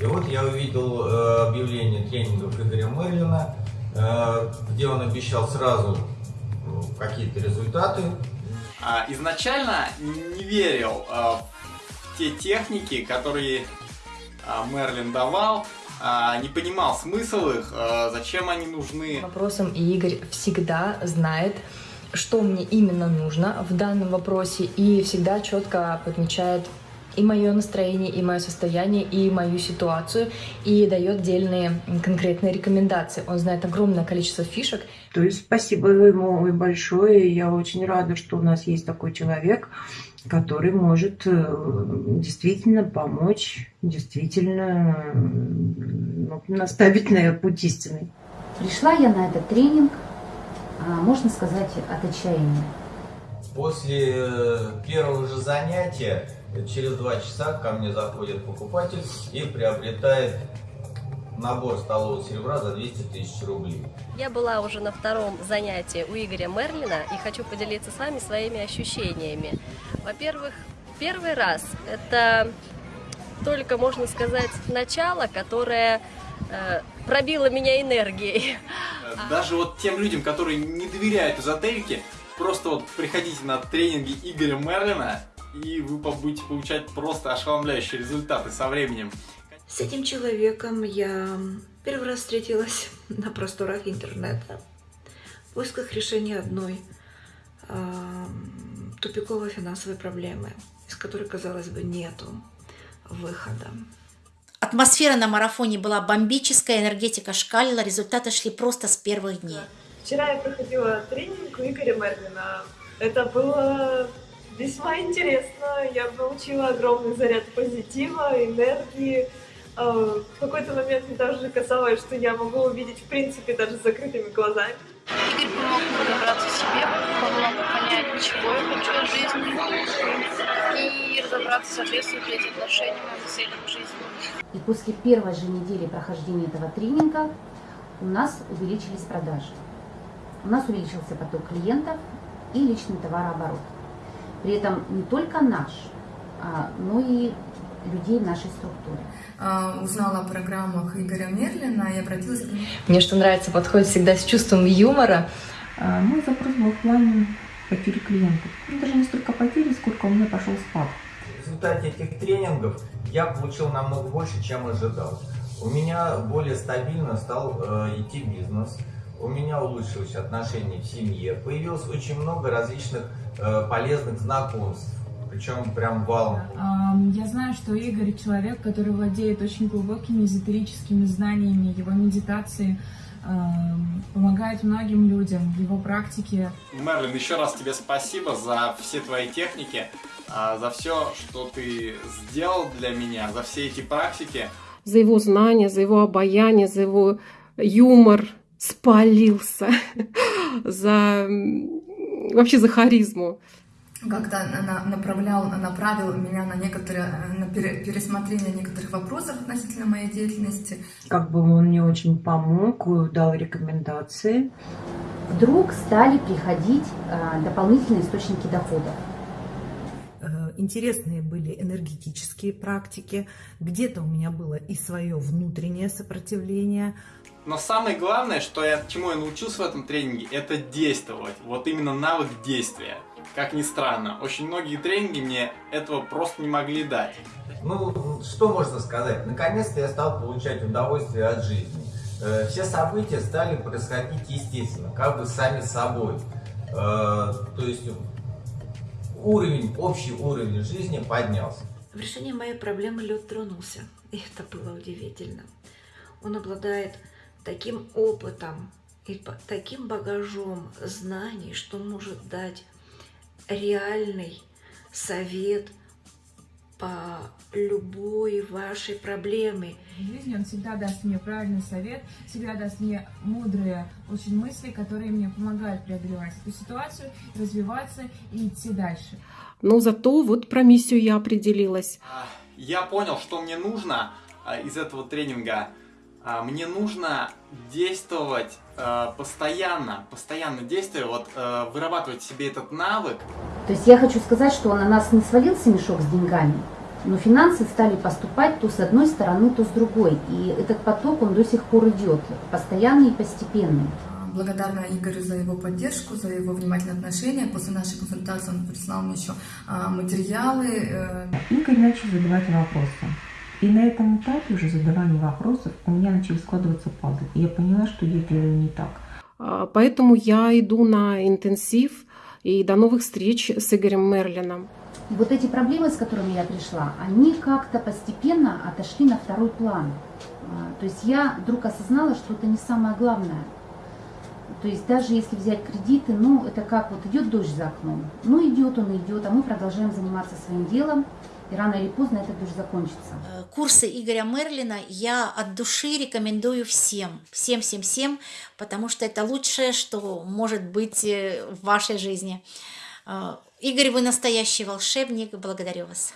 И вот я увидел э, объявление тренингов Игоря Мерлина, э, где он обещал сразу э, какие-то результаты. А, изначально не верил в те техники, которые Мерлин давал, а, не понимал смысл их, зачем они нужны. Вопросом и Игорь всегда знает, что мне именно нужно в данном вопросе и всегда четко подмечает и мое настроение, и мое состояние, и мою ситуацию, и дает отдельные конкретные рекомендации. Он знает огромное количество фишек. То есть спасибо ему большое. Я очень рада, что у нас есть такой человек, который может э, действительно помочь, действительно ну, наставить на путь истины. Пришла я на этот тренинг, а, можно сказать, от отчаяния. После э, первого же занятия Через два часа ко мне заходит покупатель и приобретает набор столового серебра за 200 тысяч рублей. Я была уже на втором занятии у Игоря Мерлина и хочу поделиться с вами своими ощущениями. Во-первых, первый раз это только, можно сказать, начало, которое э, пробило меня энергией. Даже вот тем людям, которые не доверяют эзотерике, просто вот приходите на тренинги Игоря Мерлина, и вы будете получать просто ошеломляющие результаты со временем. С этим человеком я первый раз встретилась на просторах интернета в поисках решения одной э, тупиковой финансовой проблемы, из которой, казалось бы, нету выхода. Атмосфера на марафоне была бомбическая, энергетика шкалила, результаты шли просто с первых дней. Вчера я проходила тренинг у Игоря Мерлина. Это было весьма интересно. Я получила огромный заряд позитива, энергии. А, в какой-то момент мне даже казалось, что я могу увидеть в принципе даже с закрытыми глазами. Игорь помог разобраться в себе, помог понять, чего я хочу от жизни и разобраться, соответствует ли эти отношения моим целям в жизни. И после первой же недели прохождения этого тренинга у нас увеличились продажи. У нас увеличился поток клиентов и личный товарооборот. При этом не только наш, а, но и людей в нашей структуре. А, узнала о программах Игоря Мерлина и обратилась к нему. Мне что нравится, подходит всегда с чувством юмора. А, мой запрос был в плане потери клиентов. Ну, даже не столько потери, сколько у меня пошел спад. В результате этих тренингов я получил намного больше, чем ожидал. У меня более стабильно стал э, идти бизнес у меня улучшилось отношения в семье, появилось очень много различных э, полезных знакомств, причем прям валом. Я знаю, что Игорь человек, который владеет очень глубокими эзотерическими знаниями, его медитации помогает многим людям в его практике. Мерлин, еще раз тебе спасибо за все твои техники, а, за все, что ты сделал для меня, за все эти практики. За его знания, за его обаяние, за его юмор, спалился за вообще за харизму. Как-то она направлял, направил меня на некоторые, на пересмотрение некоторых вопросов относительно моей деятельности. Как бы он мне очень помог, дал рекомендации. Вдруг стали приходить а, дополнительные источники дохода э, интересные были энергетические практики, где-то у меня было и свое внутреннее сопротивление, но самое главное, что я, чему я научился в этом тренинге, это действовать. Вот именно навык действия. Как ни странно, очень многие тренинги мне этого просто не могли дать. Ну, что можно сказать? Наконец-то я стал получать удовольствие от жизни. Э, все события стали происходить естественно, как бы сами собой. Э, то есть уровень, общий уровень жизни поднялся. В решении моей проблемы лед тронулся, и это было удивительно. Он обладает таким опытом и таким багажом знаний, что может дать реальный совет по любой вашей проблеме. В жизни он всегда даст мне правильный совет, всегда даст мне мудрые очень мысли, которые мне помогают преодолевать эту ситуацию, развиваться и идти дальше. Но зато вот про миссию я определилась. Я понял, что мне нужно а, из этого тренинга а, мне нужно действовать э, постоянно, постоянно действуя, вот э, вырабатывать себе этот навык. То есть я хочу сказать, что на нас не свалился мешок с деньгами, Но финансы стали поступать то с одной стороны, то с другой. И этот поток, он до сих пор идет, постоянный и постепенный. Благодарна Игорю за его поддержку, за его внимательное отношение. После нашей консультации он прислал мне еще а, материалы. Э. Игорь начал задавать вопросы. И на этом этапе уже задавания вопросов у меня начали складываться пазлы. И я поняла, что я делаю не так. А, поэтому я иду на интенсив и до новых встреч с Игорем Мерлином. И вот эти проблемы, с которыми я пришла, они как-то постепенно отошли на второй план. А, то есть я вдруг осознала, что это не самое главное. То есть даже если взять кредиты, ну это как вот идет дождь за окном. Ну идет он, идет, а мы продолжаем заниматься своим делом. И рано или поздно это тоже закончится. Э, курсы Игоря Мерлина я от души рекомендую всем. Всем, всем, всем, потому что это лучшее, что может быть э, в вашей жизни. Э, Игорь, вы настоящий волшебник. Благодарю вас.